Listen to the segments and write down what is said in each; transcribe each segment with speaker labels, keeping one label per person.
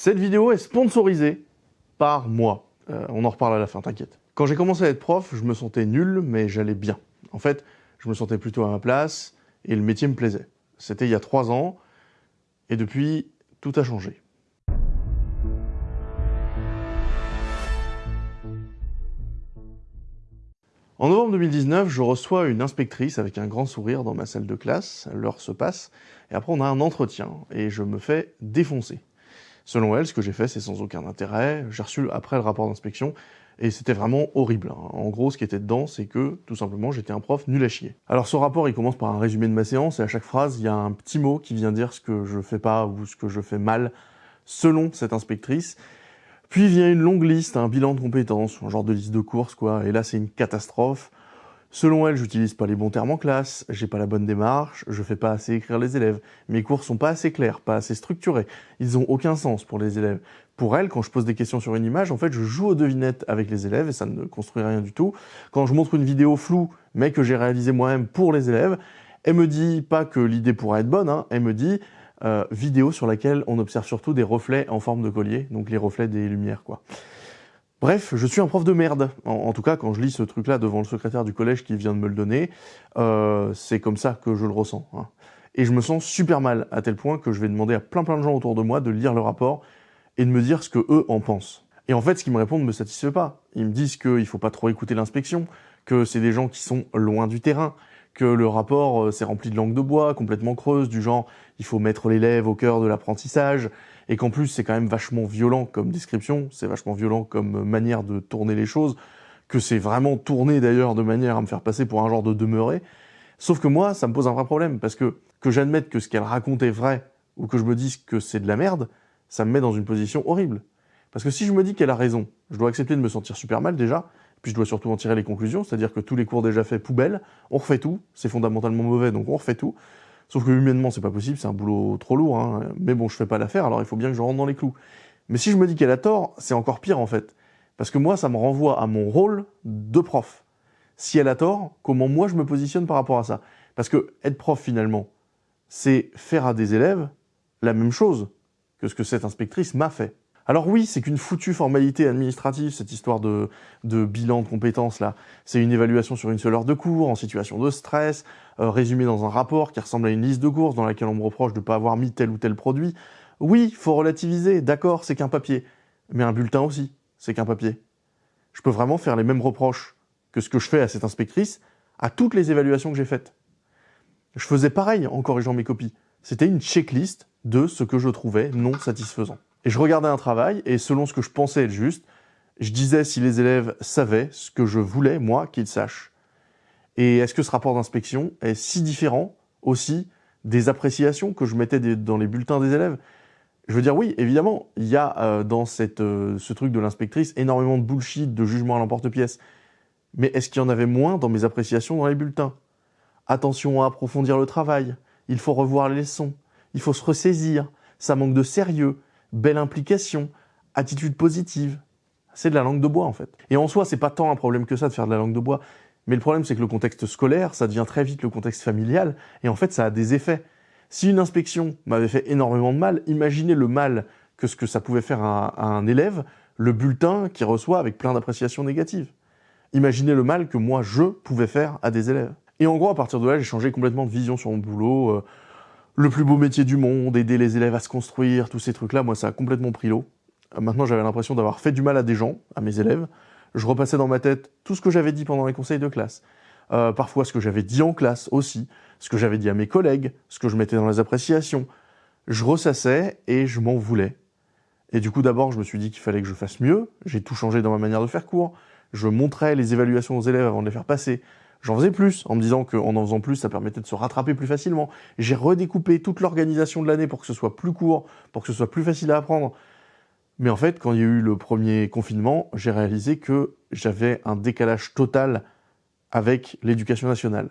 Speaker 1: Cette vidéo est sponsorisée par moi. Euh, on en reparle à la fin, t'inquiète. Quand j'ai commencé à être prof, je me sentais nul, mais j'allais bien. En fait, je me sentais plutôt à ma place et le métier me plaisait. C'était il y a trois ans et depuis, tout a changé. En novembre 2019, je reçois une inspectrice avec un grand sourire dans ma salle de classe, l'heure se passe, et après on a un entretien, et je me fais défoncer. Selon elle, ce que j'ai fait, c'est sans aucun intérêt, j'ai reçu après le rapport d'inspection, et c'était vraiment horrible. Hein. En gros, ce qui était dedans, c'est que, tout simplement, j'étais un prof nul à chier. Alors ce rapport, il commence par un résumé de ma séance, et à chaque phrase, il y a un petit mot qui vient dire ce que je fais pas ou ce que je fais mal, selon cette inspectrice, puis vient une longue liste, un bilan de compétences, un genre de liste de courses, quoi. Et là, c'est une catastrophe. Selon elle, j'utilise pas les bons termes en classe, j'ai pas la bonne démarche, je fais pas assez écrire les élèves, mes cours sont pas assez clairs, pas assez structurés, ils ont aucun sens pour les élèves. Pour elle, quand je pose des questions sur une image, en fait, je joue aux devinettes avec les élèves et ça ne construit rien du tout. Quand je montre une vidéo floue, mais que j'ai réalisée moi-même pour les élèves, elle me dit pas que l'idée pourrait être bonne, hein, elle me dit euh, vidéo sur laquelle on observe surtout des reflets en forme de collier, donc les reflets des lumières, quoi. Bref, je suis un prof de merde. En, tout cas, quand je lis ce truc-là devant le secrétaire du collège qui vient de me le donner, euh, c'est comme ça que je le ressens. Hein. Et je me sens super mal, à tel point que je vais demander à plein plein de gens autour de moi de lire le rapport et de me dire ce que eux en pensent. Et en fait, ce qu'ils me répondent ne me satisfait pas. Ils me disent qu'il faut pas trop écouter l'inspection, que c'est des gens qui sont loin du terrain, que le rapport euh, s'est rempli de langue de bois, complètement creuse, du genre il faut mettre l'élève au cœur de l'apprentissage, et qu'en plus c'est quand même vachement violent comme description, c'est vachement violent comme manière de tourner les choses, que c'est vraiment tourné d'ailleurs de manière à me faire passer pour un genre de demeuré. Sauf que moi, ça me pose un vrai problème, parce que que j'admette que ce qu'elle raconte est vrai, ou que je me dise que c'est de la merde, ça me met dans une position horrible. Parce que si je me dis qu'elle a raison, je dois accepter de me sentir super mal déjà, puis je dois surtout en tirer les conclusions, c'est-à-dire que tous les cours déjà faits, poubelle, on refait tout, c'est fondamentalement mauvais, donc on refait tout. Sauf que humainement, c'est pas possible, c'est un boulot trop lourd, hein. mais bon, je fais pas l'affaire, alors il faut bien que je rentre dans les clous. Mais si je me dis qu'elle a tort, c'est encore pire en fait. Parce que moi, ça me renvoie à mon rôle de prof. Si elle a tort, comment moi je me positionne par rapport à ça? Parce que être prof finalement, c'est faire à des élèves la même chose que ce que cette inspectrice m'a fait. Alors oui, c'est qu'une foutue formalité administrative, cette histoire de, bilan de compétences là. C'est une évaluation sur une seule heure de cours, en situation de stress, euh, résumée dans un rapport qui ressemble à une liste de courses dans laquelle on me reproche de ne pas avoir mis tel ou tel produit. Oui, faut relativiser, d'accord, c'est qu'un papier. Mais un bulletin aussi, c'est qu'un papier. Je peux vraiment faire les mêmes reproches que ce que je fais à cette inspectrice à toutes les évaluations que j'ai faites. Je faisais pareil en corrigeant mes copies. C'était une checklist de ce que je trouvais non satisfaisant. Et je regardais un travail, et selon ce que je pensais être juste, je disais si les élèves savaient ce que je voulais, moi, qu'ils sachent. Et est-ce que ce rapport d'inspection est si différent aussi des appréciations que je mettais dans les bulletins des élèves? Je veux dire, oui, évidemment, il y a euh, dans euh, ce truc de l'inspectrice énormément de bullshit, de jugement à l'emporte-pièce. Mais est-ce qu'il y en avait moins dans mes appréciations dans les bulletins? Attention à approfondir le travail, il faut revoir les leçons, il faut se ressaisir, ça manque de sérieux, belle implication, attitude positive. C'est de la langue de bois en fait. Et en soi, c'est pas tant un problème que ça de faire de la langue de bois. Mais le problème, c'est que le contexte scolaire, ça devient très vite le contexte familial, et en fait, ça a des effets. Si une inspection m'avait fait énormément de mal, imaginez le mal que ce que ça pouvait faire à, un élève, le bulletin qu'il reçoit avec plein d'appréciations négatives. Imaginez le mal que moi, je pouvais faire à des élèves. Et en gros, à partir de là, j'ai changé complètement de vision sur mon boulot. Euh, le plus beau métier du monde, aider les élèves à se construire, tous ces trucs-là, moi, ça a complètement pris l'eau. Euh, maintenant, j'avais l'impression d'avoir fait du mal à des gens, à mes élèves. Je repassais dans ma tête tout ce que j'avais dit pendant les conseils de classe. Euh, parfois, ce que j'avais dit en classe aussi, ce que j'avais dit à mes collègues, ce que je mettais dans les appréciations. Je ressassais et je m'en voulais. Et du coup, d'abord, je me suis dit qu'il fallait que je fasse mieux. J'ai tout changé dans ma manière de faire cours. Je montrais les évaluations aux élèves avant de les faire passer. J'en faisais plus, en me disant qu'en en faisant plus, ça permettait de se rattraper plus facilement. J'ai redécoupé toute l'organisation de l'année pour que ce soit plus court, pour que ce soit plus facile à apprendre. Mais en fait, quand il y a eu le premier confinement, j'ai réalisé que j'avais un décalage total avec l'éducation nationale.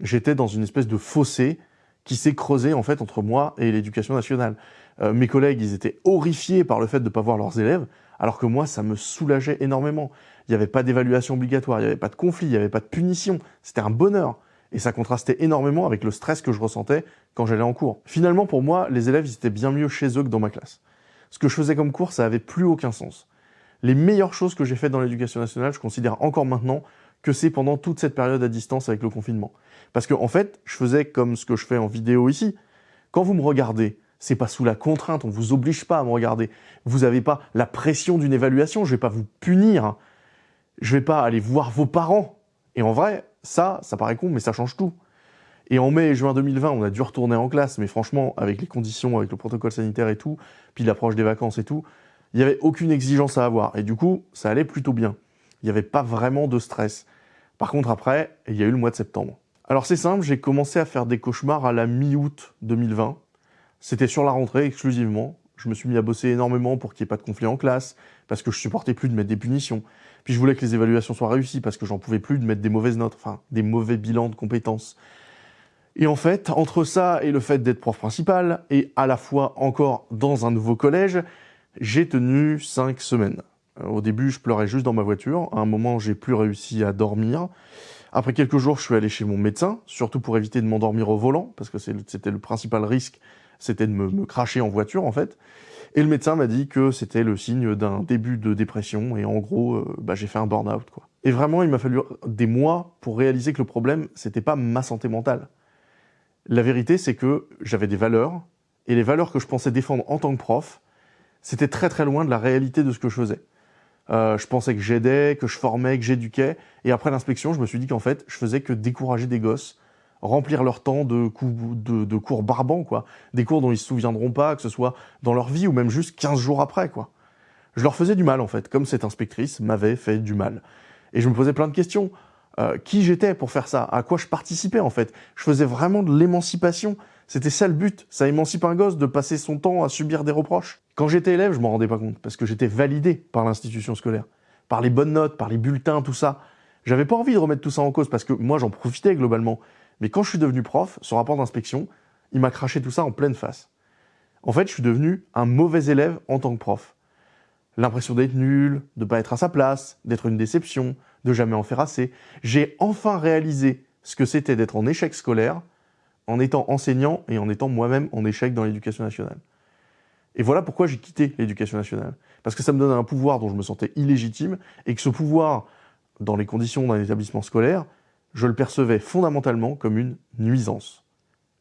Speaker 1: J'étais dans une espèce de fossé qui s'est creusé en fait entre moi et l'éducation nationale. Euh, mes collègues, ils étaient horrifiés par le fait de ne pas voir leurs élèves, alors que moi, ça me soulageait énormément. Il n'y avait pas d'évaluation obligatoire, il n'y avait pas de conflit, il n'y avait pas de punition. C'était un bonheur. Et ça contrastait énormément avec le stress que je ressentais quand j'allais en cours. Finalement, pour moi, les élèves, ils étaient bien mieux chez eux que dans ma classe. ce que je faisais comme cours, ça avait plus aucun sens. Les meilleures choses que j'ai faites dans l'éducation nationale, je considère encore maintenant que c'est pendant toute cette période à distance avec le confinement. Parce que, en fait, je faisais comme ce que je fais en vidéo ici. Quand vous me regardez, c'est pas sous la contrainte, on vous oblige pas à me regarder. Vous n'avez pas la pression d'une évaluation, je vais pas vous punir. Je vais pas aller voir vos parents. Et en vrai, ça, ça paraît con, mais ça change tout. Et en mai et juin 2020, on a dû retourner en classe, mais franchement, avec les conditions, avec le protocole sanitaire et tout, puis l'approche des vacances et tout, il n'y avait aucune exigence à avoir. Et du coup, ça allait plutôt bien. Il n'y avait pas vraiment de stress. Par contre, après, il y a eu le mois de septembre. Alors c'est simple, j'ai commencé à faire des cauchemars à la mi-août 2020. C'était sur la rentrée exclusivement. Je me suis mis à bosser énormément pour qu'il n'y ait pas de conflit en classe, parce que je supportais plus de mettre des punitions. Puis je voulais que les évaluations soient réussies, parce que j'en pouvais plus de mettre des mauvaises notes, enfin des mauvais bilans de compétences. Et en fait, entre ça et le fait d'être prof principal, et à la fois encore dans un nouveau collège, j'ai tenu cinq semaines. Au début, je pleurais juste dans ma voiture. À un moment, j'ai plus réussi à dormir. Après quelques jours, je suis allé chez mon médecin, surtout pour éviter de m'endormir au volant, parce que c'était le principal risque, c'était de me, cracher en voiture, en fait. Et le médecin m'a dit que c'était le signe d'un début de dépression, et en gros, euh, bah, j'ai fait un burn-out, quoi. Et vraiment, il m'a fallu des mois pour réaliser que le problème, c'était pas ma santé mentale. La vérité, c'est que j'avais des valeurs, et les valeurs que je pensais défendre en tant que prof, c'était très très loin de la réalité de ce que je faisais. Euh, je pensais que j'aidais, que je formais, que j'éduquais, et après l'inspection, je me suis dit qu'en fait, je faisais que décourager des gosses, remplir leur temps de, de, cours barbants, quoi. Des cours dont ils se souviendront pas, que ce soit dans leur vie ou même juste 15 jours après, quoi. Je leur faisais du mal, en fait, comme cette inspectrice m'avait fait du mal. Et je me posais plein de questions. Euh, qui j'étais pour faire ça, à quoi je participais en fait? Je faisais vraiment de l'émancipation. C'était ça le but. Ça émancipe un gosse de passer son temps à subir des reproches. Quand j'étais élève, je m'en rendais pas compte parce que j'étais validé par l'institution scolaire, par les bonnes notes, par les bulletins, tout ça. J'avais pas envie de remettre tout ça en cause parce que moi j'en profitais globalement. Mais quand je suis devenu prof, ce rapport d'inspection, il m'a craché tout ça en pleine face. En fait, je suis devenu un mauvais élève en tant que prof. L'impression d'être nul, de pas être à sa place, d'être une déception, de jamais en faire assez. J'ai enfin réalisé ce que c'était d'être en échec scolaire en étant enseignant et en étant moi-même en échec dans l'éducation nationale. Et voilà pourquoi j'ai quitté l'éducation nationale. Parce que ça me donnait un pouvoir dont je me sentais illégitime et que ce pouvoir, dans les conditions d'un établissement scolaire, je le percevais fondamentalement comme une nuisance.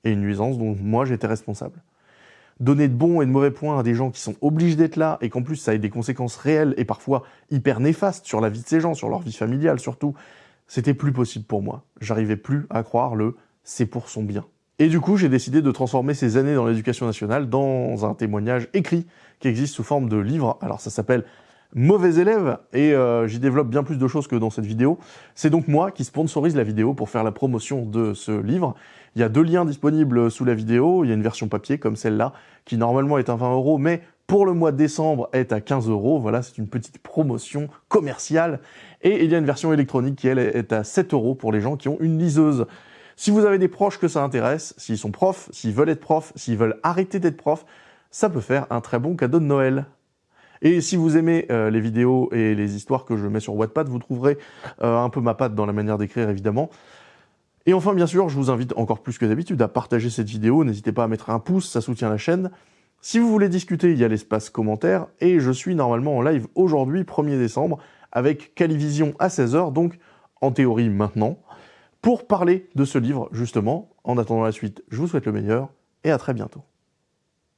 Speaker 1: Et une nuisance dont moi j'étais responsable donner de bons et de mauvais points à des gens qui sont obligés d'être là et qu'en plus ça ait des conséquences réelles et parfois hyper néfastes sur la vie de ces gens, sur leur vie familiale surtout, c'était plus possible pour moi. J'arrivais plus à croire le c'est pour son bien. Et du coup, j'ai décidé de transformer ces années dans l'éducation nationale dans un témoignage écrit qui existe sous forme de livre. Alors ça s'appelle mauvais élève et euh, j'y développe bien plus de choses que dans cette vidéo. C'est donc moi qui sponsorise la vidéo pour faire la promotion de ce livre. Il y a deux liens disponibles sous la vidéo. Il y a une version papier comme celle-là qui normalement est à 20 euros mais pour le mois de décembre est à 15 euros. Voilà, c'est une petite promotion commerciale. Et il y a une version électronique qui elle est à 7 euros pour les gens qui ont une liseuse. Si vous avez des proches que ça intéresse, s'ils sont profs, s'ils veulent être profs, s'ils veulent arrêter d'être profs, ça peut faire un très bon cadeau de Noël. Et si vous aimez euh, les vidéos et les histoires que je mets sur Wattpad, vous trouverez euh, un peu ma patte dans la manière d'écrire évidemment. Et enfin, bien sûr, je vous invite encore plus que d'habitude à partager cette vidéo. N'hésitez pas à mettre un pouce, ça soutient la chaîne. Si vous voulez discuter, il y a l'espace commentaire. Et je suis normalement en live aujourd'hui, 1er décembre, avec Calivision à 16h, donc en théorie maintenant, pour parler de ce livre, justement. En attendant la suite, je vous souhaite le meilleur et à très bientôt.